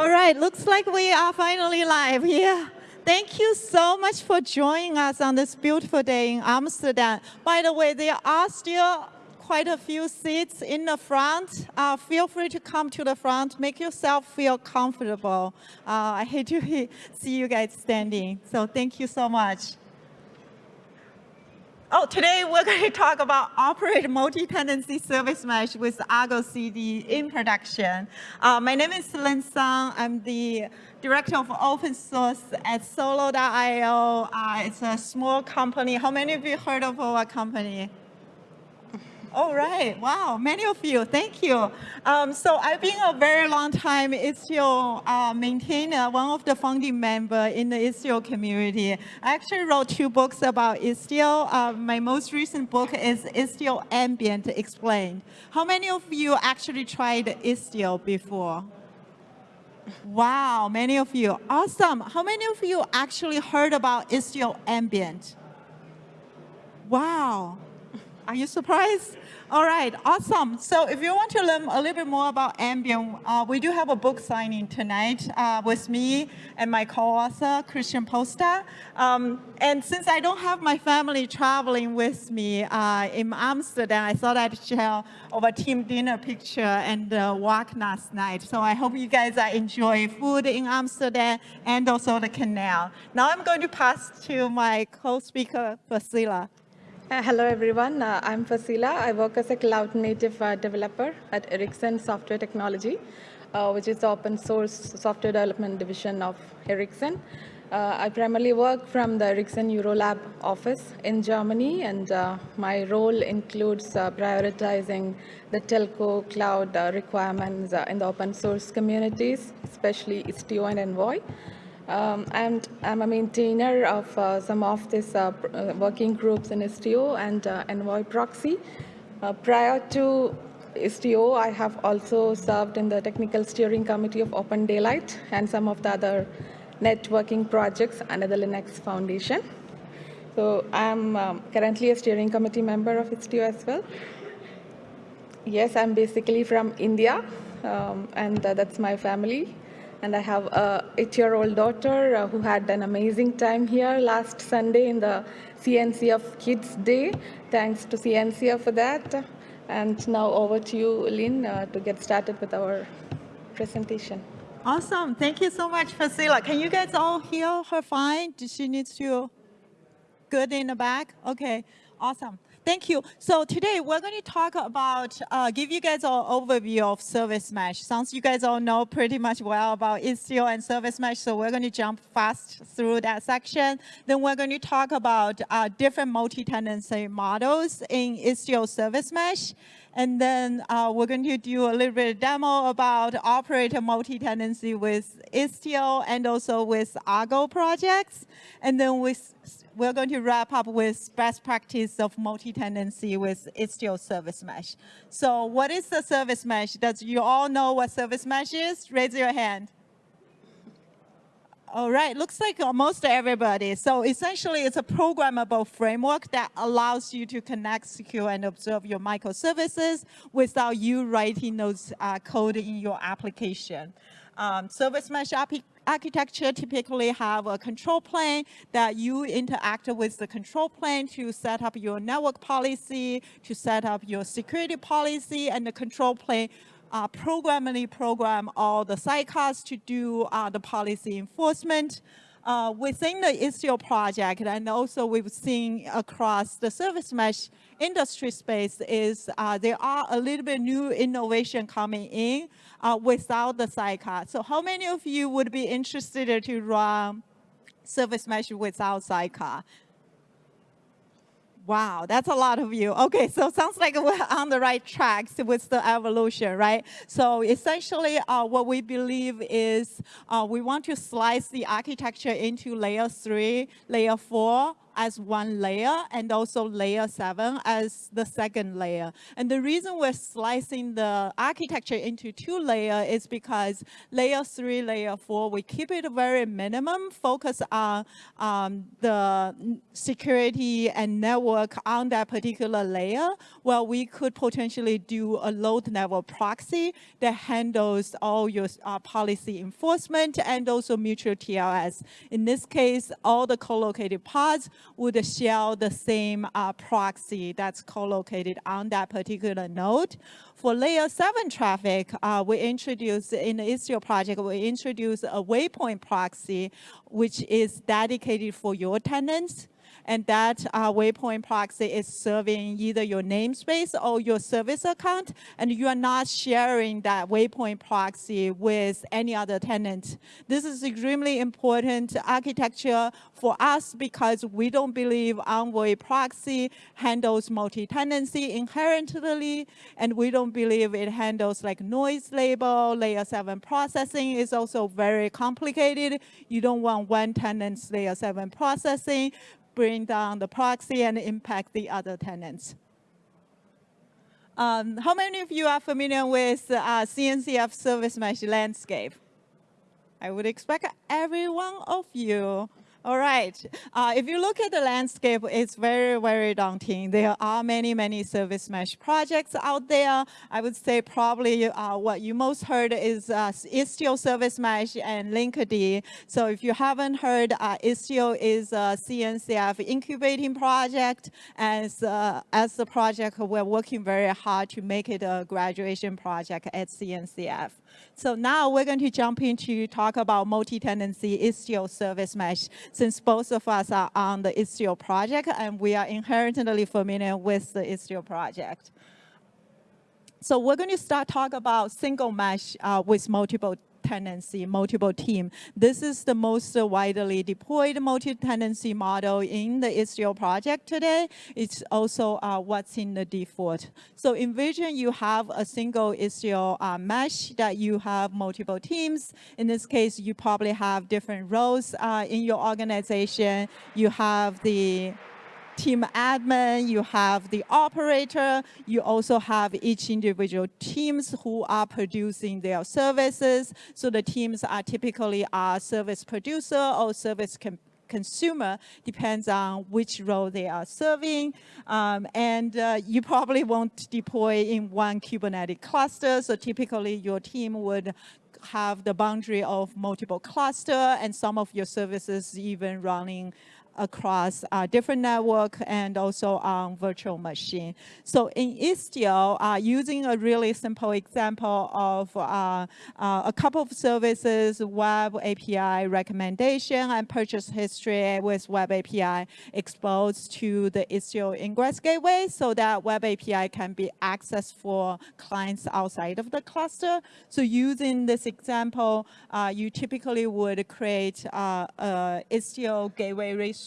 All right, looks like we are finally live here. Thank you so much for joining us on this beautiful day in Amsterdam. By the way, there are still quite a few seats in the front. Uh, feel free to come to the front. Make yourself feel comfortable. Uh, I hate to see you guys standing, so thank you so much. Oh, today we're going to talk about operate multi-tenancy service mesh with Argo CD in production. Uh, my name is Lin Sun. I'm the director of open source at Solo.io. Uh, it's a small company. How many of you heard of our company? All right, wow, many of you, thank you. Um, so I've been a very long time Istio uh, maintainer, one of the founding member in the Istio community. I actually wrote two books about Istio. Uh, my most recent book is Istio Ambient Explained. How many of you actually tried Istio before? Wow, many of you. Awesome. How many of you actually heard about Istio Ambient? Wow. Are you surprised? All right, awesome. So if you want to learn a little bit more about Ambient, uh, we do have a book signing tonight uh, with me and my co-author, Christian Posta. Um, and since I don't have my family traveling with me uh, in Amsterdam, I thought I'd share our team dinner picture and walk last night. So I hope you guys are enjoying food in Amsterdam and also the canal. Now I'm going to pass to my co-speaker, Faseela. Uh, hello, everyone. Uh, I'm Faseela. I work as a cloud native uh, developer at Ericsson Software Technology, uh, which is the open source software development division of Ericsson. Uh, I primarily work from the Ericsson Eurolab office in Germany, and uh, my role includes prioritizing the telco cloud requirements in the open source communities, especially Istio and Envoy. Um, and I'm a maintainer of uh, some of these uh, uh, working groups in Istio and uh, Envoy Proxy. Uh, prior to Istio, I have also served in the technical steering committee of Open Daylight and some of the other networking projects under the Linux Foundation. So I'm um, currently a steering committee member of Istio as well. Yes, I'm basically from India, um, and uh, that's my family. And I have a eight-year-old daughter uh, who had an amazing time here last Sunday in the CNCF Kids Day. Thanks to CNCF for that. And now over to you, Lin, uh, to get started with our presentation. Awesome. Thank you so much, Faseela. Can you guys all hear her fine? Does she need to good in the back? Okay, awesome. Thank you. So today we're going to talk about, uh, give you guys an overview of service mesh. Sounds you guys all know pretty much well about Istio and service mesh, so we're going to jump fast through that section. Then we're going to talk about uh, different multi-tenancy models in Istio service mesh. And then uh, we're going to do a little bit of demo about operator multi-tenancy with Istio and also with Argo projects. And then we're going to wrap up with best practice of multi-tenancy with Istio service mesh. So what is the service mesh? Does you all know what service mesh is? Raise your hand. All right, looks like almost everybody. So essentially, it's a programmable framework that allows you to connect, secure, and observe your microservices without you writing those uh, code in your application. Um, service mesh architecture typically have a control plane that you interact with the control plane to set up your network policy, to set up your security policy, and the control plane uh, programmably program all the sidecars to do uh, the policy enforcement. Uh, within the Istio project, and also we've seen across the service mesh industry space is uh, there are a little bit new innovation coming in uh, without the sidecar. So how many of you would be interested to run service mesh without sidecar? Wow, that's a lot of you. Okay, so sounds like we're on the right tracks with the evolution, right? So essentially, uh, what we believe is uh, we want to slice the architecture into layer three, layer four, as one layer and also layer 7 as the second layer. And the reason we're slicing the architecture into two layers is because layer 3, layer 4, we keep it very minimum, focus on um, the security and network on that particular layer, well, we could potentially do a node level proxy that handles all your uh, policy enforcement and also mutual TLS. In this case, all the co-located pods would share the same uh, proxy that's co-located on that particular node. For layer seven traffic, uh, we introduced in the Istio project, we introduced a waypoint proxy, which is dedicated for your tenants and that uh, waypoint proxy is serving either your namespace or your service account, and you are not sharing that waypoint proxy with any other tenant. This is extremely important architecture for us because we don't believe Envoy proxy handles multi-tenancy inherently, and we don't believe it handles like noise label, layer seven processing is also very complicated. You don't want one tenant's layer seven processing bring down the proxy and impact the other tenants. Um, how many of you are familiar with uh, CNCF service mesh landscape? I would expect every one of you all right. Uh, if you look at the landscape, it's very, very daunting. There are many, many service mesh projects out there. I would say probably uh, what you most heard is uh, Istio Service Mesh and Linkerd. So if you haven't heard, uh, Istio is a CNCF incubating project. As, uh, as the project, we're working very hard to make it a graduation project at CNCF. So now we're going to jump into talk about multi-tenancy Istio service mesh, since both of us are on the Istio project and we are inherently familiar with the Istio project. So we're going to start talk about single mesh uh, with multiple tenancy, multiple team. This is the most widely deployed multi-tenancy model in the Istio project today. It's also uh, what's in the default. So envision you have a single Istio uh, mesh that you have multiple teams. In this case, you probably have different roles uh, in your organization. You have the team admin, you have the operator, you also have each individual teams who are producing their services. So the teams are typically a service producer or service consumer depends on which role they are serving. Um, and uh, you probably won't deploy in one Kubernetes cluster. So typically your team would have the boundary of multiple cluster and some of your services even running across uh, different network and also on virtual machine. So in Istio, uh, using a really simple example of uh, uh a couple of services, web API recommendation and purchase history with web API exposed to the Istio ingress gateway so that web API can be accessed for clients outside of the cluster. So using this example, uh, you typically would create uh, Istio gateway resource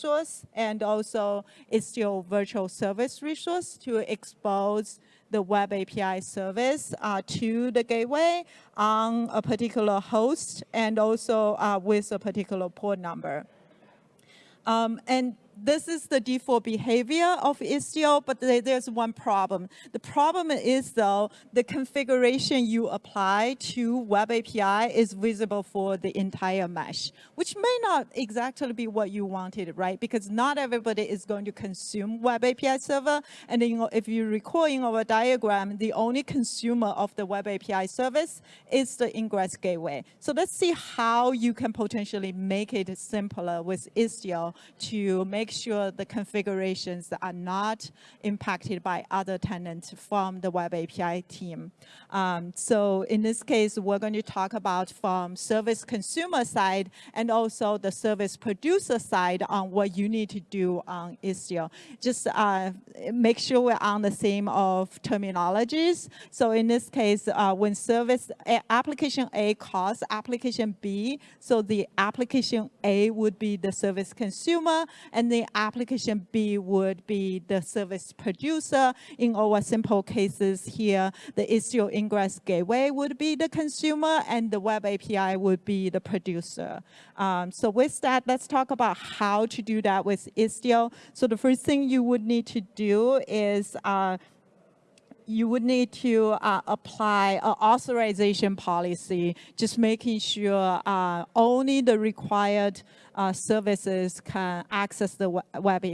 and also Istio virtual service resource to expose the web API service uh, to the gateway on a particular host and also uh, with a particular port number. Um, and this is the default behavior of Istio, but there's one problem. The problem is, though, the configuration you apply to Web API is visible for the entire mesh, which may not exactly be what you wanted, right? Because not everybody is going to consume Web API server. And then, if you recall in our diagram, the only consumer of the Web API service is the ingress gateway. So let's see how you can potentially make it simpler with Istio to make make sure the configurations are not impacted by other tenants from the Web API team. Um, so in this case, we're going to talk about from service consumer side and also the service producer side on what you need to do on Istio. Just uh, make sure we're on the same of terminologies. So in this case, uh, when service a, application A calls application B, so the application A would be the service consumer, and the application B would be the service producer. In our simple cases here, the Istio Ingress Gateway would be the consumer and the web API would be the producer. Um, so with that, let's talk about how to do that with Istio. So the first thing you would need to do is uh, you would need to uh, apply an authorization policy, just making sure uh, only the required services can access the web,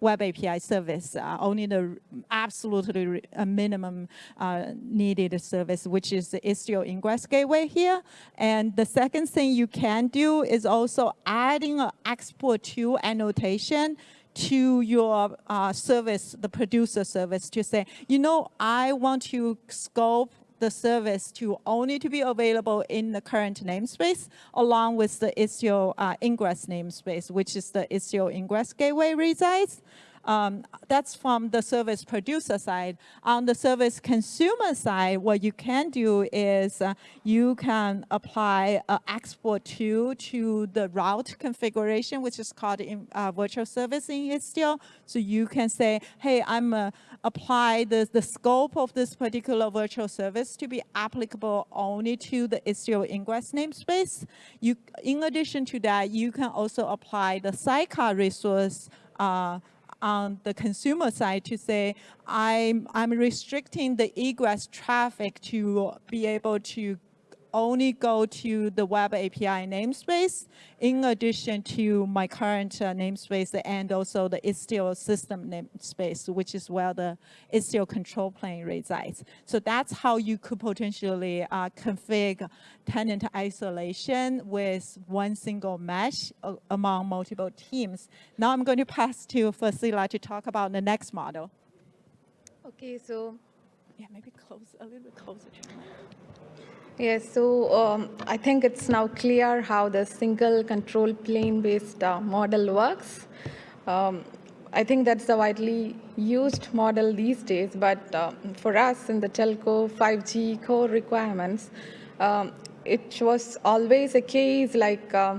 web API service, uh, only the absolutely minimum uh, needed service, which is the Istio Ingress Gateway here. And the second thing you can do is also adding an export to annotation to your uh, service, the producer service, to say, you know, I want to scope the service to only to be available in the current namespace, along with the Istio uh, ingress namespace, which is the Istio ingress gateway resides. Um, that's from the service producer side. On the service consumer side, what you can do is uh, you can apply uh, export to to the route configuration, which is called in, uh, virtual service in Istio. So you can say, hey, I'm uh, apply the, the scope of this particular virtual service to be applicable only to the Istio ingress namespace. You, in addition to that, you can also apply the sidecar resource uh, on the consumer side to say, I'm, I'm restricting the egress traffic to be able to only go to the web API namespace in addition to my current uh, namespace and also the Istio system namespace, which is where the Istio control plane resides. So that's how you could potentially uh, configure tenant isolation with one single mesh uh, among multiple teams. Now I'm going to pass to Faseela to talk about the next model. Okay, so yeah, maybe close a little bit closer to Yes, so um, I think it's now clear how the single control plane based uh, model works. Um, I think that's the widely used model these days, but uh, for us in the telco 5G core requirements, um, it was always a case like uh,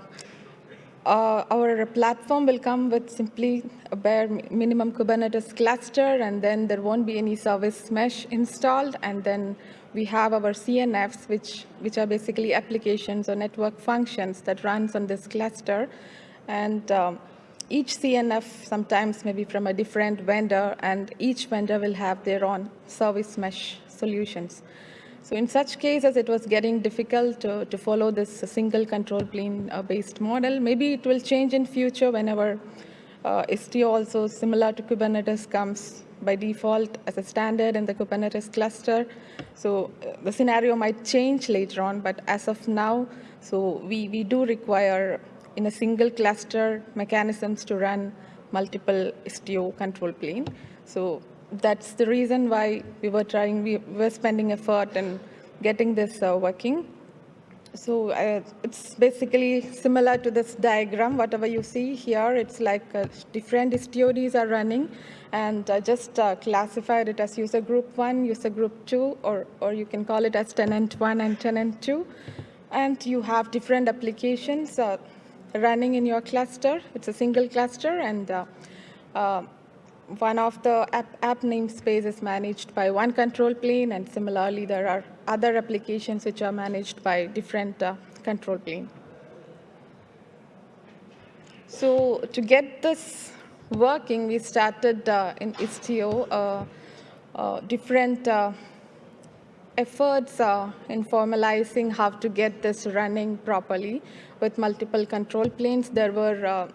uh, our platform will come with simply a bare minimum Kubernetes cluster, and then there won't be any service mesh installed, and then we have our CNFs, which, which are basically applications or network functions that runs on this cluster. And um, each CNF sometimes may be from a different vendor, and each vendor will have their own service mesh solutions. So in such cases, it was getting difficult to, to follow this single control plane-based uh, model. Maybe it will change in future whenever uh, Istio also similar to Kubernetes comes by default as a standard in the Kubernetes cluster. So uh, the scenario might change later on, but as of now, so we, we do require in a single cluster mechanisms to run multiple Istio control plane. So that's the reason why we were trying, we were spending effort in getting this uh, working. So uh, it's basically similar to this diagram. Whatever you see here, it's like uh, different istiods are running and uh, just classified it as user group one, user group two, or, or you can call it as tenant one and tenant two. And you have different applications uh, running in your cluster. It's a single cluster and uh, uh, one of the app, app namespace is managed by one control plane, and similarly, there are other applications which are managed by different uh, control plane. So to get this working, we started uh, in Istio uh, uh different uh, efforts uh, in formalizing how to get this running properly with multiple control planes. There were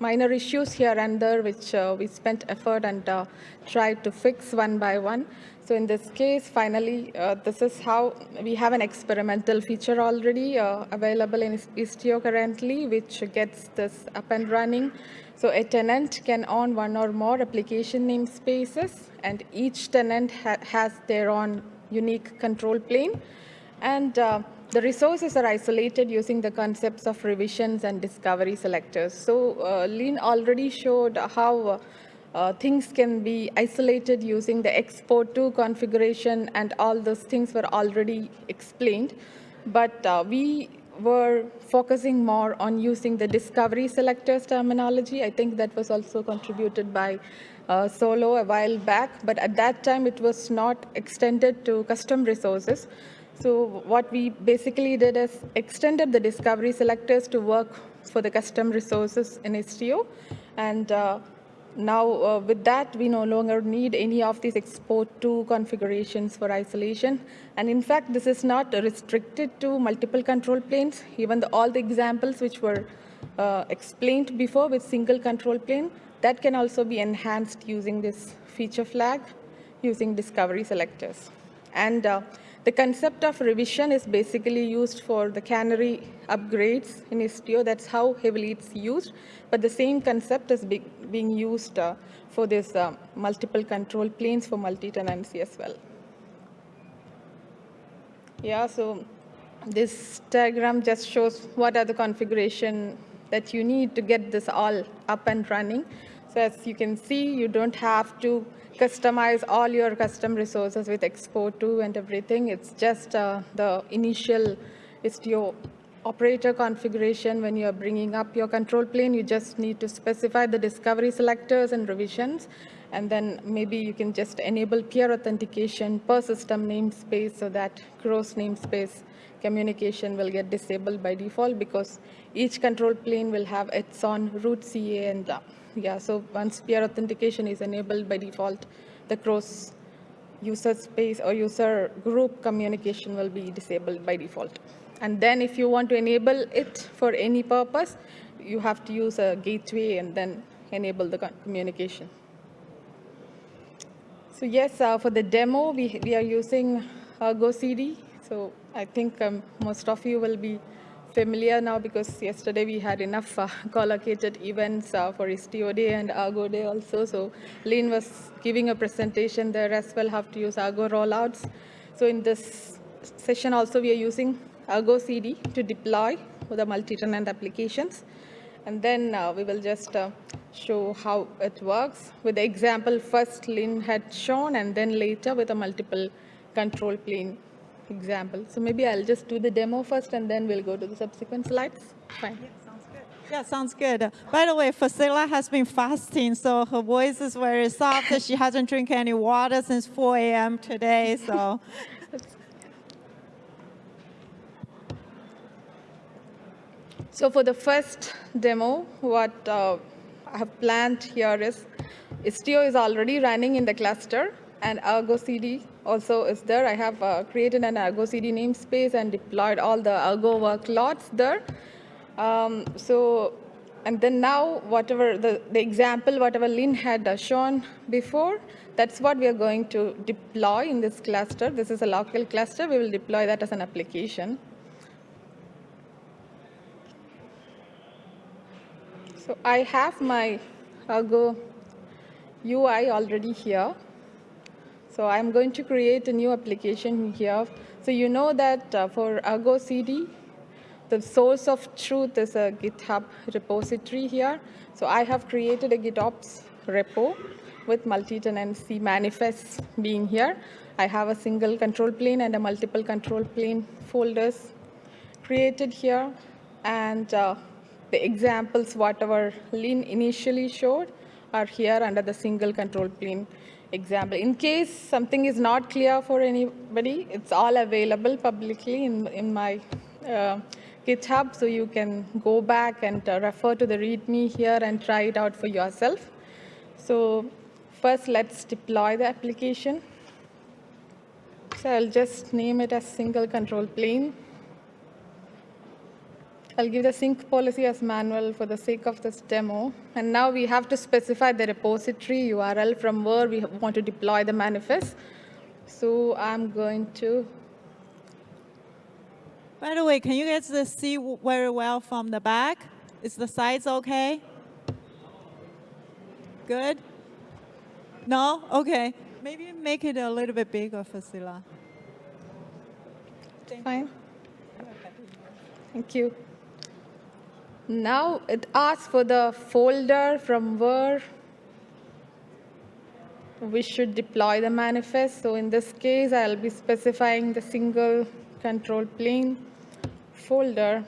minor issues here and there, which uh, we spent effort and uh, tried to fix one by one. So in this case, finally, uh, this is how we have an experimental feature already uh, available in Istio currently, which gets this up and running. So a tenant can own one or more application namespaces, and each tenant ha has their own unique control plane. And uh, the resources are isolated using the concepts of revisions and discovery selectors. So uh, Lin already showed how uh, things can be isolated using the export to configuration and all those things were already explained. But uh, we were focusing more on using the discovery selectors terminology. I think that was also contributed by uh, Solo a while back, but at that time it was not extended to custom resources. So what we basically did is extended the discovery selectors to work for the custom resources in Istio. And uh, now uh, with that, we no longer need any of these export to configurations for isolation. And in fact, this is not restricted to multiple control planes. Even the, all the examples which were uh, explained before with single control plane, that can also be enhanced using this feature flag, using discovery selectors. And uh, the concept of revision is basically used for the canary upgrades in Istio. That's how heavily it's used. But the same concept is be being used uh, for this uh, multiple control planes for multi-tenancy as well. Yeah, so this diagram just shows what are the configuration that you need to get this all up and running. So as you can see, you don't have to customize all your custom resources with export to and everything. It's just uh, the initial Istio operator configuration when you're bringing up your control plane. You just need to specify the discovery selectors and revisions. And then maybe you can just enable peer authentication per system namespace so that cross namespace communication will get disabled by default because each control plane will have its own root CA and yeah, so once peer authentication is enabled by default, the cross user space or user group communication will be disabled by default. And then if you want to enable it for any purpose, you have to use a gateway and then enable the communication. So yes, uh, for the demo, we, we are using Argo CD. So I think um, most of you will be familiar now because yesterday we had enough uh, collocated events uh, for Istio Day and Argo Day also. So Lin was giving a presentation there as well, how to use Argo rollouts. So in this session also we are using Argo CD to deploy the multi-tenant applications. And then uh, we will just uh, show how it works with the example first Lin had shown and then later with a multiple control plane example. So maybe I'll just do the demo first and then we'll go to the subsequent slides. Fine. Yeah, sounds good. Yeah, sounds good. By the way, Faseela has been fasting, so her voice is very soft. she hasn't drank any water since 4 a.m. today, so. so for the first demo, what uh, I have planned here is Istio is already running in the cluster and Argo CD also is there. I have uh, created an Argo CD namespace and deployed all the Argo workloads there. Um, so, and then now whatever the, the example, whatever Lin had uh, shown before, that's what we are going to deploy in this cluster. This is a local cluster. We will deploy that as an application. So I have my Argo UI already here. So I'm going to create a new application here. So you know that uh, for Argo CD, the source of truth is a GitHub repository here. So I have created a GitOps repo with multi-tenancy manifests being here. I have a single control plane and a multiple control plane folders created here. And uh, the examples, whatever Lin initially showed, are here under the single control plane example. In case something is not clear for anybody, it's all available publicly in, in my uh, GitHub, so you can go back and uh, refer to the README here and try it out for yourself. So first, let's deploy the application. So I'll just name it as single control plane. I'll give the sync policy as manual for the sake of this demo. And now we have to specify the repository URL from where we want to deploy the manifest. So I'm going to. By the way, can you guys see very well from the back? Is the size OK? Good? No? OK. Maybe make it a little bit bigger, Faseela. Fine. Thank you. Now it asks for the folder from where we should deploy the manifest. So in this case, I'll be specifying the single control plane folder.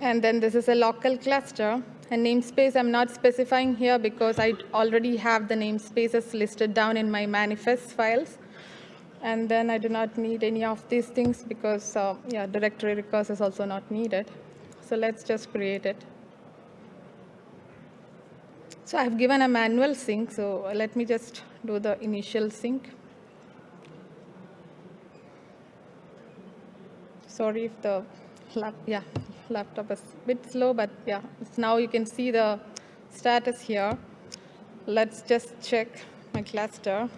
And then this is a local cluster. And namespace I'm not specifying here because I already have the namespaces listed down in my manifest files. And then I do not need any of these things because, uh, yeah, directory recurse is also not needed. So let's just create it. So I've given a manual sync, so let me just do the initial sync. Sorry if the lap, yeah, laptop is a bit slow, but yeah, now you can see the status here. Let's just check my cluster.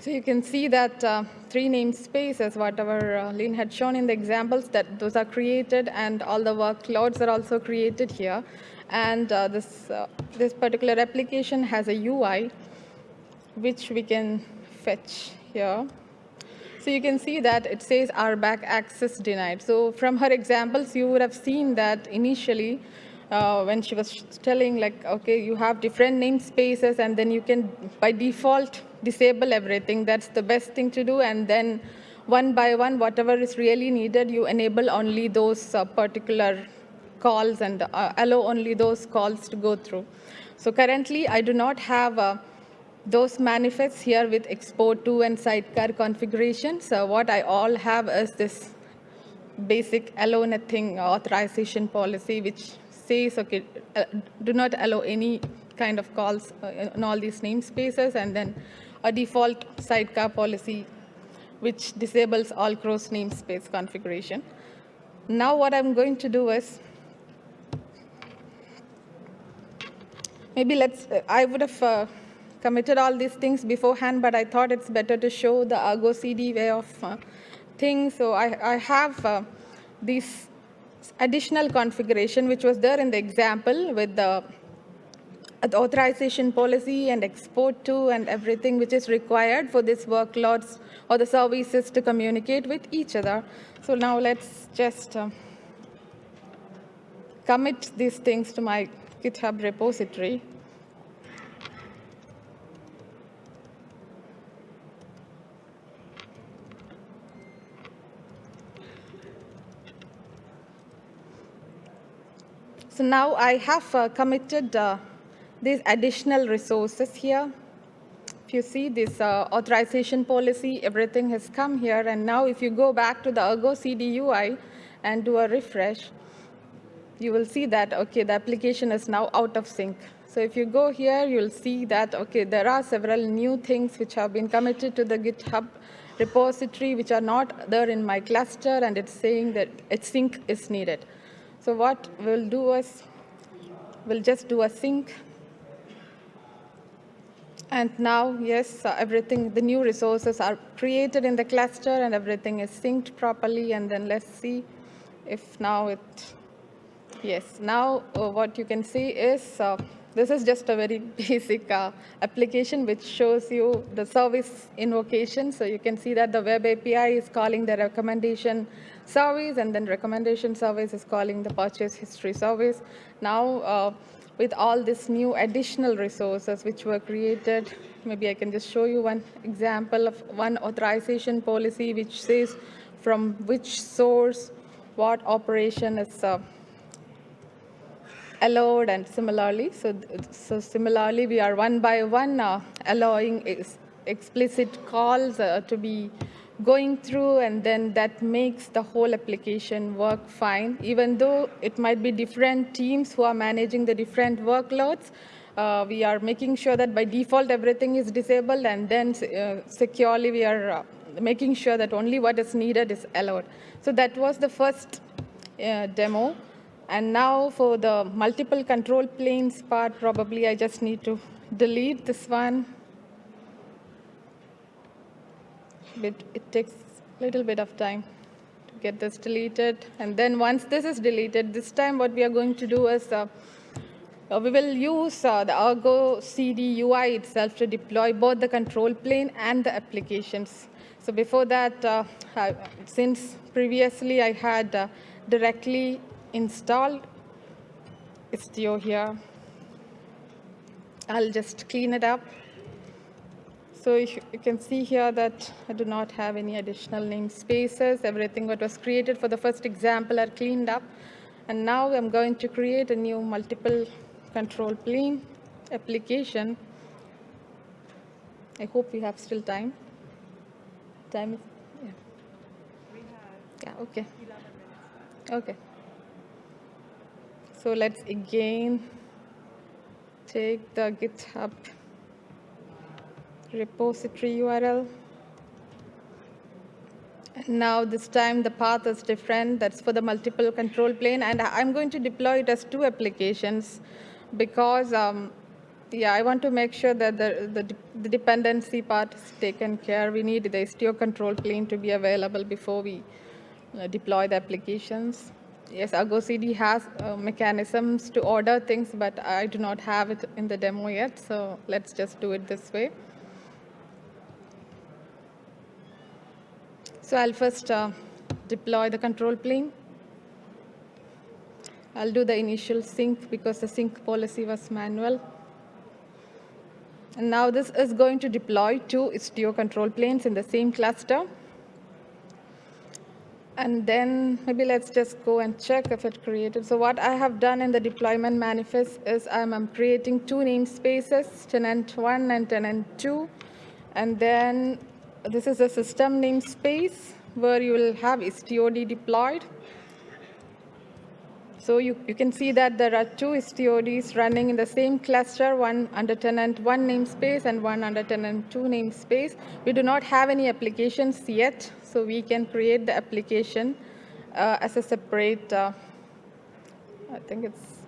So you can see that uh, three namespaces, whatever uh, Lin had shown in the examples, that those are created and all the workloads are also created here. And uh, this, uh, this particular application has a UI, which we can fetch here. So you can see that it says RBAC access denied. So from her examples, you would have seen that initially uh, when she was telling like, okay, you have different namespaces and then you can, by default, disable everything. That's the best thing to do. And then one by one, whatever is really needed, you enable only those uh, particular calls and uh, allow only those calls to go through. So currently, I do not have uh, those manifests here with export to and sidecar configuration. So what I all have is this basic allow nothing authorization policy, which says, okay, uh, do not allow any kind of calls uh, in all these namespaces, and then a default sidecar policy which disables all cross namespace configuration. Now what I'm going to do is, maybe let's, uh, I would have uh, committed all these things beforehand, but I thought it's better to show the Argo CD way of uh, things. So I, I have uh, this additional configuration, which was there in the example with the authorization policy and export to and everything which is required for these workloads or the services to communicate with each other. So now let's just uh, commit these things to my GitHub repository. So now I have uh, committed uh, these additional resources here. If you see this uh, authorization policy, everything has come here. And now if you go back to the Argo CD UI and do a refresh, you will see that, OK, the application is now out of sync. So if you go here, you'll see that, OK, there are several new things which have been committed to the GitHub repository, which are not there in my cluster, and it's saying that a sync is needed. So what we'll do is we'll just do a sync and now, yes, uh, everything, the new resources are created in the cluster and everything is synced properly. And then let's see if now it, yes, now uh, what you can see is, uh, this is just a very basic uh, application which shows you the service invocation. So you can see that the web API is calling the recommendation service and then recommendation service is calling the purchase history service. Now, uh, with all these new additional resources which were created. Maybe I can just show you one example of one authorization policy which says from which source what operation is uh, allowed and similarly. So, so similarly, we are one by one uh, allowing ex explicit calls uh, to be going through and then that makes the whole application work fine. Even though it might be different teams who are managing the different workloads, uh, we are making sure that by default everything is disabled and then uh, securely we are uh, making sure that only what is needed is allowed. So that was the first uh, demo. And now for the multiple control planes part, probably I just need to delete this one bit, it takes a little bit of time to get this deleted. And then once this is deleted, this time what we are going to do is uh, uh, we will use uh, the Argo CD UI itself to deploy both the control plane and the applications. So before that, uh, I, since previously I had uh, directly installed Istio here, I'll just clean it up. So you can see here that I do not have any additional namespaces. Everything that was created for the first example are cleaned up. And now I'm going to create a new multiple control plane application. I hope we have still time. Time is, yeah. Yeah, okay. Okay. So let's again take the GitHub repository URL. And now this time the path is different. That's for the multiple control plane. And I'm going to deploy it as two applications because um, yeah, I want to make sure that the, the, the, dependency part is taken care. We need the Istio control plane to be available before we uh, deploy the applications. Yes, Argo CD has uh, mechanisms to order things, but I do not have it in the demo yet, so let's just do it this way. So I'll first uh, deploy the control plane. I'll do the initial sync because the sync policy was manual. And now this is going to deploy two Istio control planes in the same cluster. And then maybe let's just go and check if it created. So what I have done in the deployment manifest is I'm, I'm creating two namespaces, tenant one and tenant two. And then this is a system namespace where you will have istiod deployed. So you, you can see that there are two istiods running in the same cluster, one under tenant one namespace and one under tenant two namespace. We do not have any applications yet, so we can create the application uh, as a separate, uh, I think it's,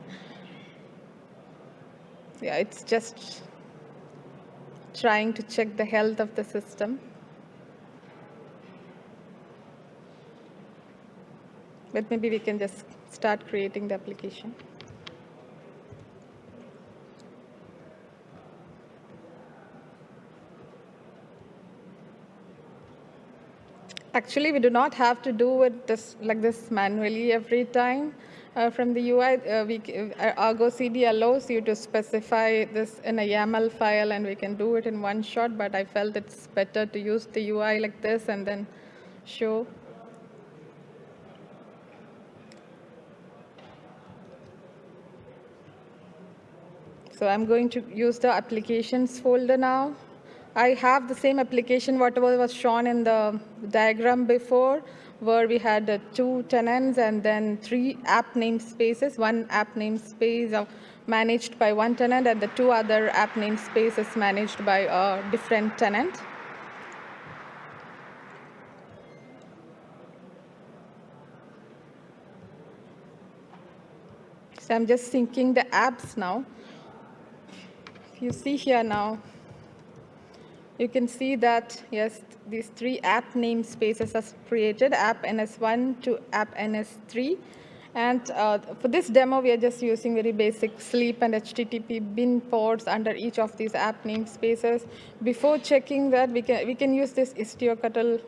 yeah, it's just trying to check the health of the system. But maybe we can just start creating the application. Actually, we do not have to do it this, like this manually every time. Uh, from the UI, uh, we, uh, Argo CD allows you to specify this in a YAML file, and we can do it in one shot, but I felt it's better to use the UI like this and then show So I'm going to use the applications folder now. I have the same application, whatever was shown in the diagram before, where we had uh, two tenants and then three app namespaces, one app namespace uh, managed by one tenant and the two other app namespaces managed by a different tenant. So I'm just syncing the apps now you see here now, you can see that, yes, these three app namespaces are created, app ns1 to app ns3. And uh, for this demo, we are just using very basic sleep and HTTP bin ports under each of these app namespaces. Before checking that, we can, we can use this istioctl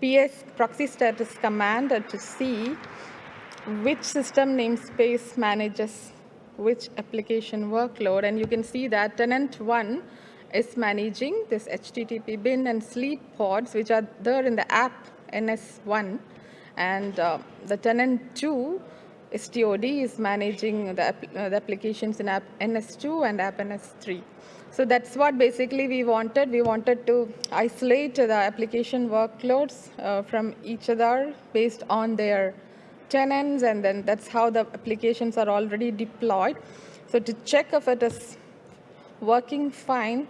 ps proxy status command to see which system namespace manages which application workload. And you can see that tenant one is managing this HTTP bin and sleep pods, which are there in the app NS1. And uh, the tenant two istiod is managing the, uh, the applications in app NS2 and app NS3. So that's what basically we wanted. We wanted to isolate the application workloads uh, from each other based on their tenants, and then that's how the applications are already deployed. So to check if it is working fine,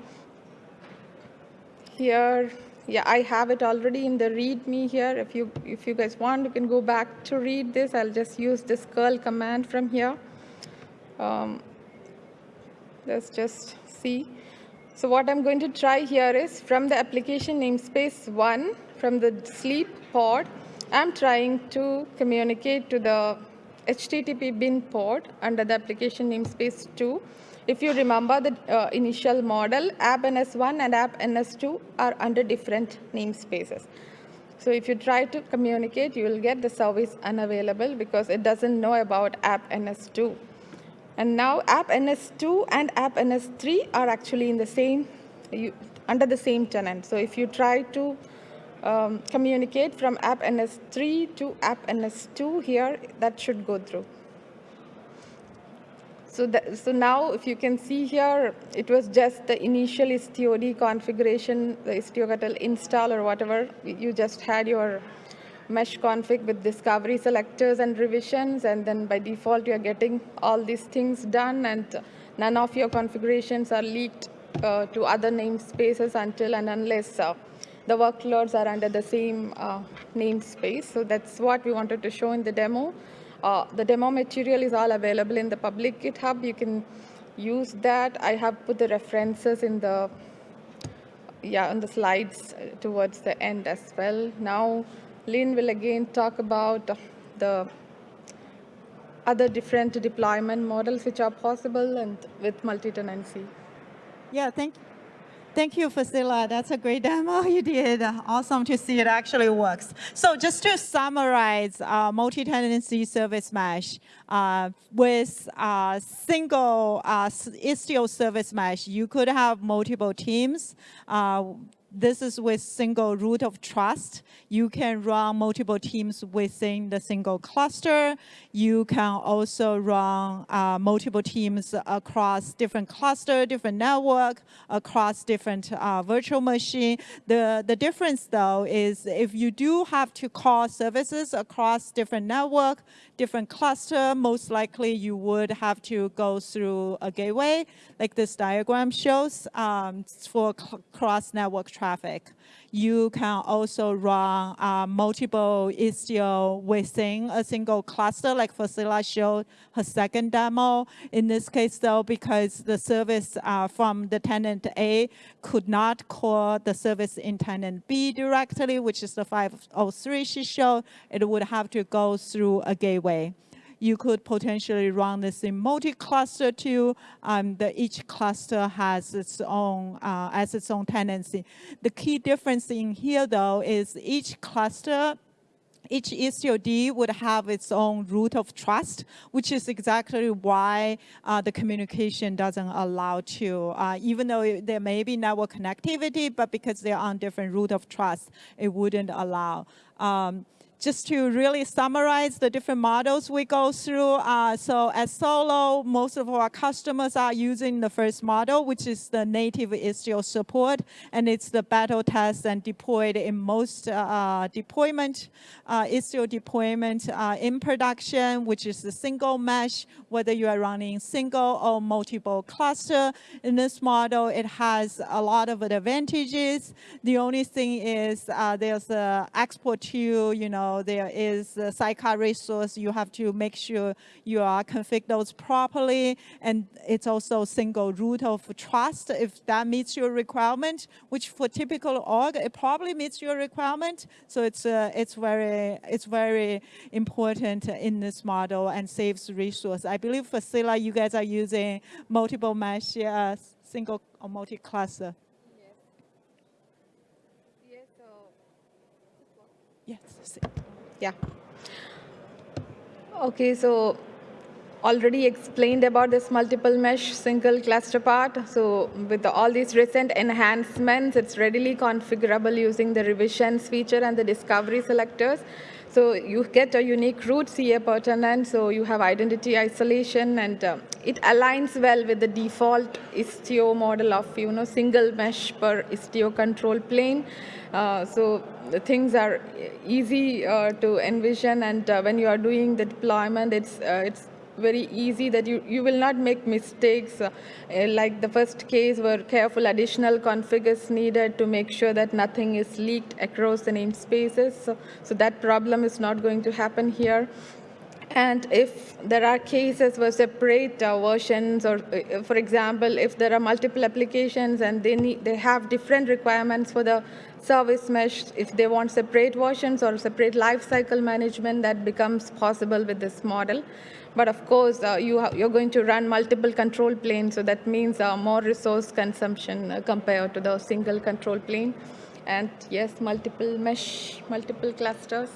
here, yeah, I have it already in the README here. If you, if you guys want, you can go back to read this. I'll just use this curl command from here. Um, let's just see. So what I'm going to try here is from the application namespace one, from the sleep pod, I'm trying to communicate to the HTTP bin port under the application namespace 2. If you remember the uh, initial model, app NS1 and app NS2 are under different namespaces. So if you try to communicate, you will get the service unavailable because it doesn't know about app NS2. And now app NS2 and app NS3 are actually in the same you, under the same tenant. So if you try to um, communicate from app NS3 to app NS2 here, that should go through. So, that, so now if you can see here, it was just the initial IstiOD configuration, the istio install or whatever. You just had your mesh config with discovery selectors and revisions, and then by default you're getting all these things done, and none of your configurations are leaked uh, to other namespaces until and unless uh, the workloads are under the same uh, namespace. So that's what we wanted to show in the demo. Uh, the demo material is all available in the public GitHub. You can use that. I have put the references in the yeah on the slides towards the end as well. Now, Lin will again talk about the other different deployment models which are possible and with multi-tenancy. Yeah, thank you. Thank you, Faseela. That's a great demo you did. Awesome to see it actually works. So just to summarize uh, multi-tenancy service mesh, uh, with a single uh, Istio service mesh, you could have multiple teams uh, this is with single root of trust. You can run multiple teams within the single cluster. You can also run uh, multiple teams across different cluster, different network, across different uh, virtual machine. The, the difference though is if you do have to call services across different network, different cluster, most likely you would have to go through a gateway, like this diagram shows, um, for cross-network traffic. You can also run uh, multiple Istio within a single cluster, like Faseela showed her second demo. In this case, though, because the service uh, from the tenant A could not call the service in tenant B directly, which is the 503 she showed, it would have to go through a gateway you could potentially run this in multi-cluster too. Um, the, each cluster has its own, uh, its own tenancy. The key difference in here though is each cluster each istiod would have its own root of trust, which is exactly why uh, the communication doesn't allow to, uh, even though there may be network connectivity, but because they're on different root of trust, it wouldn't allow. Um, just to really summarize the different models we go through. Uh, so at Solo, most of our customers are using the first model, which is the native Istio support, and it's the battle test and deployed in most uh, deployment, uh, Istio deployment uh, in production, which is the single mesh, whether you are running single or multiple cluster. In this model, it has a lot of advantages. The only thing is uh, there's a export to, you know, there is a sidecar resource. You have to make sure you are config those properly. And it's also single root of trust. If that meets your requirement, which for typical org, it probably meets your requirement. So it's, uh, it's, very, it's very important in this model and saves resource. I believe Faseela, you guys are using multiple mesh, uh, single or multi-cluster. Yes. Yeah. Okay, so already explained about this multiple mesh single cluster part. So with the, all these recent enhancements, it's readily configurable using the revisions feature and the discovery selectors. So you get a unique root CA per tenant, so you have identity isolation, and uh, it aligns well with the default Istio model of you know single mesh per Istio control plane. Uh, so things are easy uh, to envision, and uh, when you are doing the deployment, it's uh, it's very easy that you, you will not make mistakes uh, like the first case where careful additional config is needed to make sure that nothing is leaked across the namespaces. So, so that problem is not going to happen here. And if there are cases where separate uh, versions, or uh, for example, if there are multiple applications and they, need, they have different requirements for the service mesh, if they want separate versions or separate lifecycle management, that becomes possible with this model. But of course, uh, you you're going to run multiple control planes, so that means uh, more resource consumption uh, compared to the single control plane. And yes, multiple mesh, multiple clusters.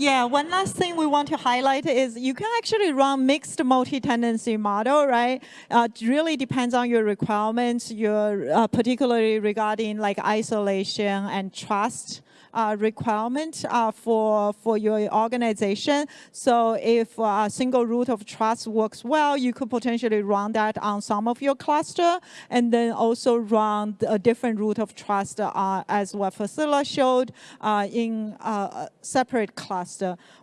Yeah, one last thing we want to highlight is you can actually run mixed multi-tenancy model, right? Uh, it really depends on your requirements, your uh, particularly regarding like isolation and trust uh, requirement uh, for, for your organization. So if a single root of trust works well, you could potentially run that on some of your cluster and then also run a different root of trust uh, as what Faseela showed uh, in a separate cluster.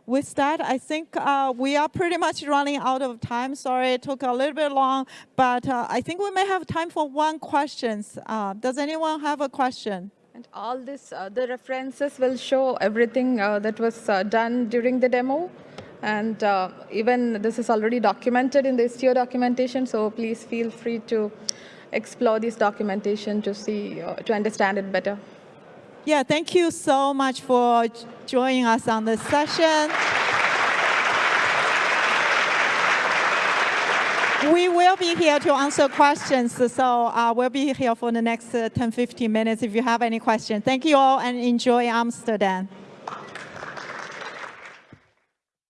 With that, I think uh, we are pretty much running out of time. Sorry, it took a little bit long, but uh, I think we may have time for one question. does anyone have a question? And all this, uh, the references will show everything uh, that was uh, done during the demo. And uh, even this is already documented in the Istio documentation, so please feel free to explore this documentation to see, uh, to understand it better. Yeah, thank you so much for joining us on this session. We will be here to answer questions, so uh, we'll be here for the next uh, 10, 15 minutes if you have any questions. Thank you all and enjoy Amsterdam.